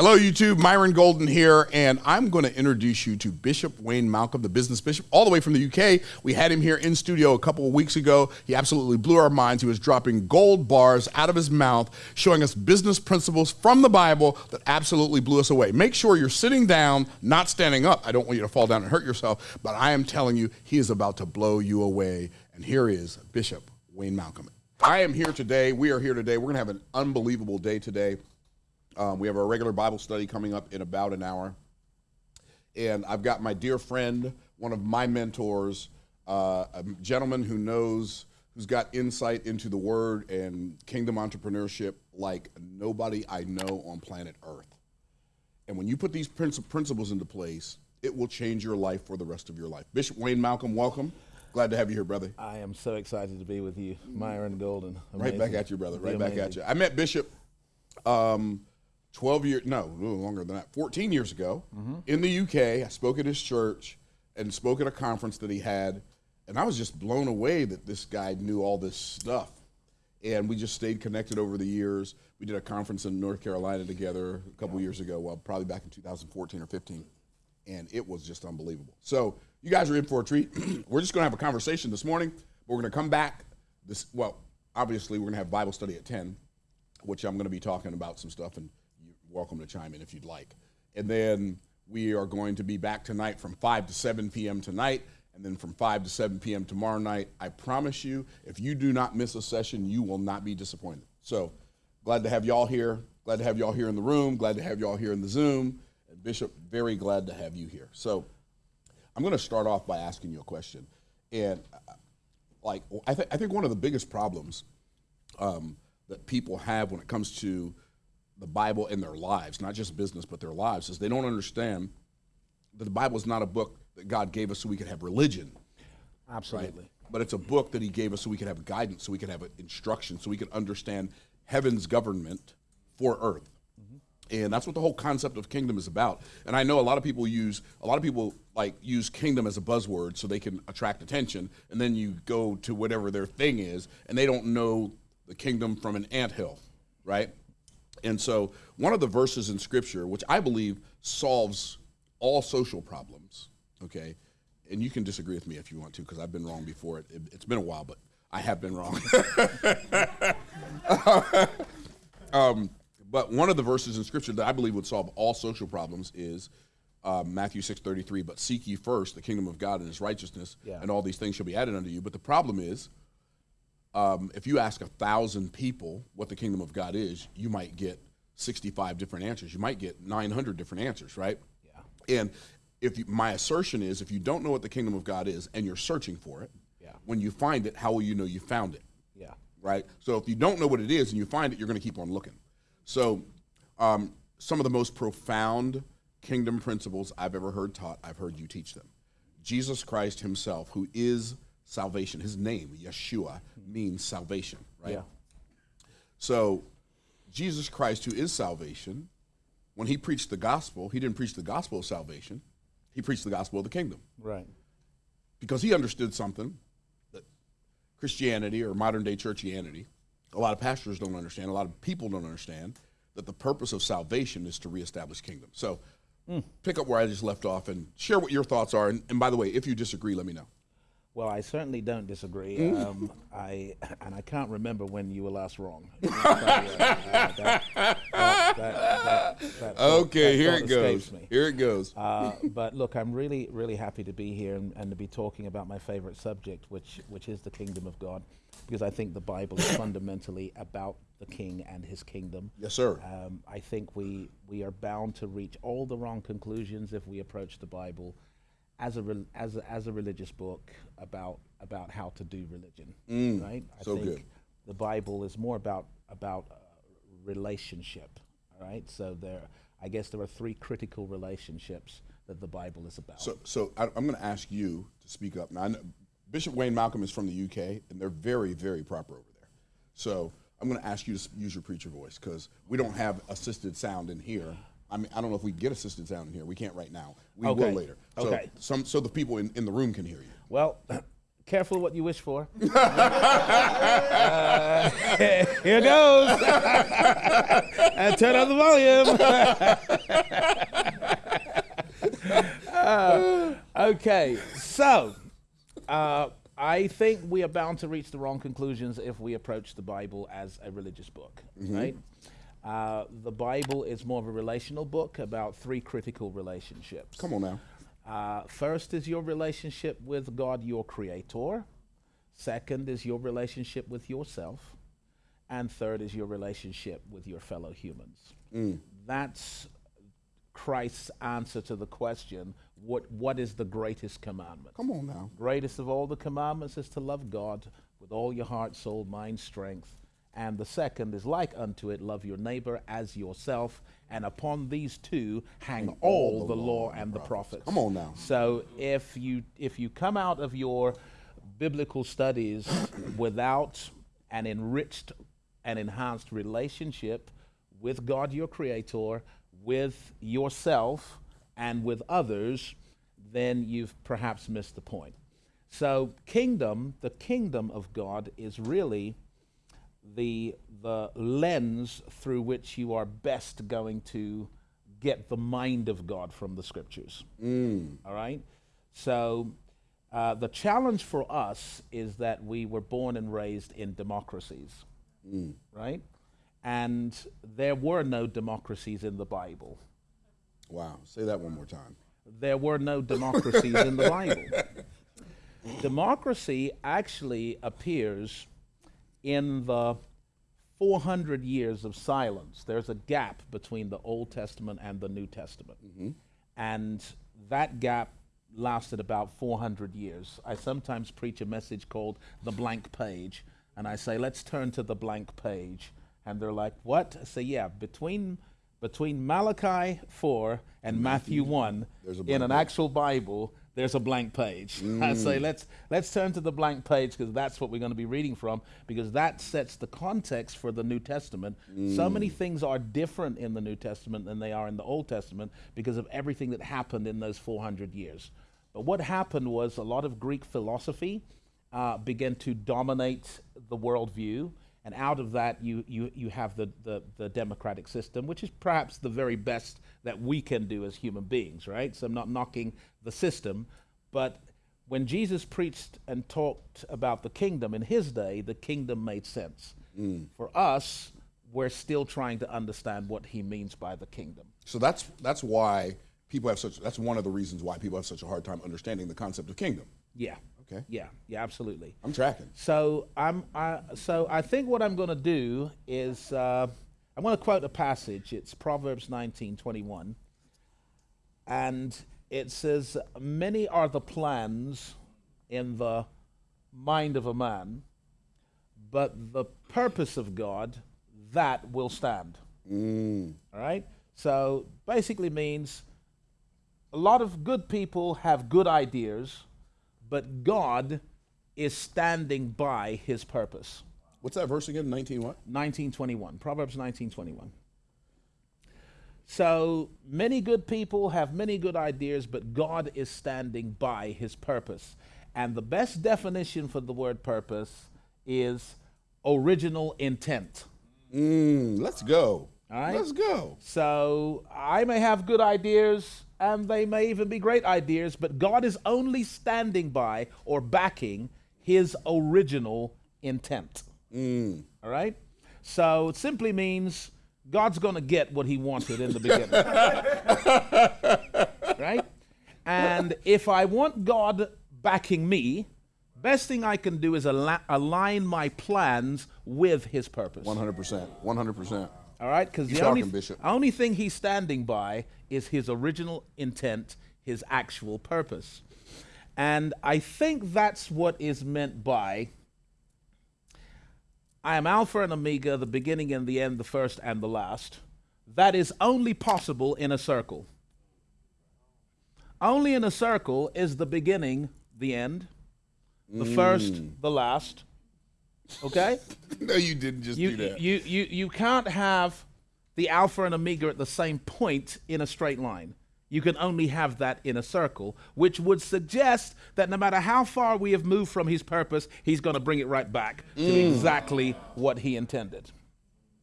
Hello, YouTube. Myron Golden here, and I'm going to introduce you to Bishop Wayne Malcolm, the business bishop, all the way from the UK. We had him here in studio a couple of weeks ago. He absolutely blew our minds. He was dropping gold bars out of his mouth, showing us business principles from the Bible that absolutely blew us away. Make sure you're sitting down, not standing up. I don't want you to fall down and hurt yourself, but I am telling you, he is about to blow you away. And here is Bishop Wayne Malcolm. I am here today. We are here today. We're going to have an unbelievable day today. Um, we have our regular Bible study coming up in about an hour. And I've got my dear friend, one of my mentors, uh, a gentleman who knows, who's got insight into the word and kingdom entrepreneurship like nobody I know on planet Earth. And when you put these principles into place, it will change your life for the rest of your life. Bishop Wayne Malcolm, welcome. Glad to have you here, brother. I am so excited to be with you, Myron Golden. Amazing. Right back at you, brother. Right back at you. I met Bishop um, 12 years, no, a little longer than that, 14 years ago mm-hmm. in the UK. I spoke at his church and spoke at a conference that he had. And I was just blown away that this guy knew all this stuff. And we just stayed connected over the years. We did a conference in North Carolina together a couple yeah. years ago, well, probably back in 2014 or 15. And it was just unbelievable. So you guys are in for a treat. we're just going to have a conversation this morning. But We're going to come back. This well, obviously we're going to have Bible study at 10, which I'm going to be talking about some stuff and welcome to chime in if you'd like. And then we are going to be back tonight from 5 to 7 p.m. tonight, and then from 5 to 7 p.m. tomorrow night. I promise you, if you do not miss a session, you will not be disappointed. So glad to have y'all here. Glad to have y'all here in the room. Glad to have y'all here in the Zoom. And Bishop, very glad to have you here. So I'm going to start off by asking you a question. And uh, like, I, th- I think one of the biggest problems um, that people have when it comes to the Bible in their lives, not just business, but their lives, is they don't understand that the Bible is not a book that God gave us so we could have religion. Absolutely. Right? But it's a book that He gave us so we could have guidance, so we could have instruction, so we could understand heaven's government for earth. Mm-hmm. And that's what the whole concept of kingdom is about. And I know a lot of people use a lot of people like use kingdom as a buzzword so they can attract attention, and then you go to whatever their thing is, and they don't know the kingdom from an anthill, right? And so, one of the verses in Scripture, which I believe solves all social problems, okay, and you can disagree with me if you want to, because I've been wrong before. It, it, has been a while, but I have been wrong. um, but one of the verses in Scripture that I believe would solve all social problems is uh, Matthew six thirty three. But seek ye first the kingdom of God and His righteousness, yeah. and all these things shall be added unto you. But the problem is um, if you ask a thousand people what the kingdom of God is, you might get 65 different answers. You might get 900 different answers, right? Yeah. And if you, my assertion is, if you don't know what the kingdom of God is and you're searching for it, yeah. when you find it, how will you know you found it? Yeah. Right. So if you don't know what it is and you find it, you're going to keep on looking. So, um, some of the most profound kingdom principles I've ever heard taught, I've heard you teach them. Jesus Christ Himself, who is salvation. His name, Yeshua, means salvation, right? Yeah. So Jesus Christ, who is salvation, when he preached the gospel, he didn't preach the gospel of salvation. He preached the gospel of the kingdom. Right. Because he understood something that Christianity or modern day churchianity, a lot of pastors don't understand, a lot of people don't understand, that the purpose of salvation is to reestablish kingdom. So mm. pick up where I just left off and share what your thoughts are. And, and by the way, if you disagree, let me know. Well, I certainly don't disagree. Mm. Um, I and I can't remember when you were last wrong. okay, here it goes. Here it goes. but look, I'm really, really happy to be here and, and, to be talking about my favorite subject, which which is the kingdom of God, because I think the Bible is fundamentally about the King and His kingdom. Yes, sir. Um, I think we we are bound to reach all the wrong conclusions if we approach the Bible as a as a, as a religious book about about how to do religion, mm, right? I so think good. the Bible is more about about uh, relationship, right? So there, I guess there are three critical relationships that the Bible is about. So, so I, am going to ask you to speak up now. Bishop Wayne Malcolm is from the UK, and they're very, very proper over there. So I'm going to ask you to use your preacher voice because we don't have assisted sound in here. I mean, I don't know if we get assistance down in here. We can't right now. We okay. will later. So, okay. Some, so the people in, in the room can hear you. Well, careful what you wish for. uh, here goes. and turn on the volume. uh, okay, so uh, I think we are bound to reach the wrong conclusions if we approach the Bible as a religious book, mm-hmm. right? Uh, the Bible is more of a relational book about three critical relationships. Come on now. Uh, first is your relationship with God, your creator. Second is your relationship with yourself. And third is your relationship with your fellow humans. Mm. That's Christ's answer to the question what, what is the greatest commandment? Come on now. Greatest of all the commandments is to love God with all your heart, soul, mind, strength. And the second is like unto it, love your neighbor as yourself. And upon these two hang and all, all the, the law and the prophets. Come on now. So if you if you come out of your biblical studies without an enriched and enhanced relationship with God your creator, with yourself, and with others, then you've perhaps missed the point. So, kingdom, the kingdom of God is really the, the lens through which you are best going to get the mind of God from the scriptures. Mm. All right? So, uh, the challenge for us is that we were born and raised in democracies, mm. right? And there were no democracies in the Bible. Wow. Say that one more time. There were no democracies in the Bible. Democracy actually appears in the 400 years of silence. There's a gap between the Old Testament and the New Testament. Mm-hmm. And that gap lasted about 400 years. I sometimes preach a message called the blank page, and I say, let's turn to the blank page. And they're like, what? I say, yeah, between between Malachi 4 and Matthew 1 in an actual Bible, there's a blank page. Mm. I say let's let's turn to the blank page because that's what we're going to be reading from because that sets the context for the New Testament. Mm. So many things are different in the New Testament than they are in the Old Testament because of everything that happened in those 400 years. But what happened was a lot of Greek philosophy uh, began to dominate the worldview and out of that you, you, you have the, the, the, democratic system, which is perhaps the very best that we can do as human beings, right? So I'm not knocking the system, but when Jesus preached and talked about the kingdom in his day, the kingdom made sense. Mm. For us, we're still trying to understand what he means by the kingdom. So that's that's why people have such that's one of the reasons why people have such a hard time understanding the concept of kingdom. Yeah. Okay. Yeah, yeah, absolutely. I'm tracking. So I'm, I, so I think what I'm going to do is uh, I'm going to quote a passage. It's Proverbs 19:21, and it says, "Many are the plans in the mind of a man, but the purpose of God that will stand." Mm. All right. So basically means a lot of good people have good ideas but God is standing by his purpose. What's that verse again? 19 what? 1921. Proverbs 1921. So many good people have many good ideas, but God is standing by his purpose. And the best definition for the word purpose is original intent. Mm, let's go. All right. Let's go. So I may have good ideas, and they may even be great ideas, but God is only standing by or backing his original intent. Mm. All right? So it simply means God's going to get what he wanted in the beginning. right? And if I want God backing me, best thing I can do is al- align my plans with his purpose. 100%. 100%. All right? Because the only, only thing he's standing by is his original intent, his actual purpose. And I think that's what is meant by I am Alpha and Omega, the beginning and the end, the first and the last. That is only possible in a circle. Only in a circle is the beginning, the end, the mm. first, the last. Okay? no, you didn't just you, do that. You, you, you can't have the alpha and omega at the same point in a straight line. You can only have that in a circle, which would suggest that no matter how far we have moved from his purpose, he's going to bring it right back to mm. exactly what he intended.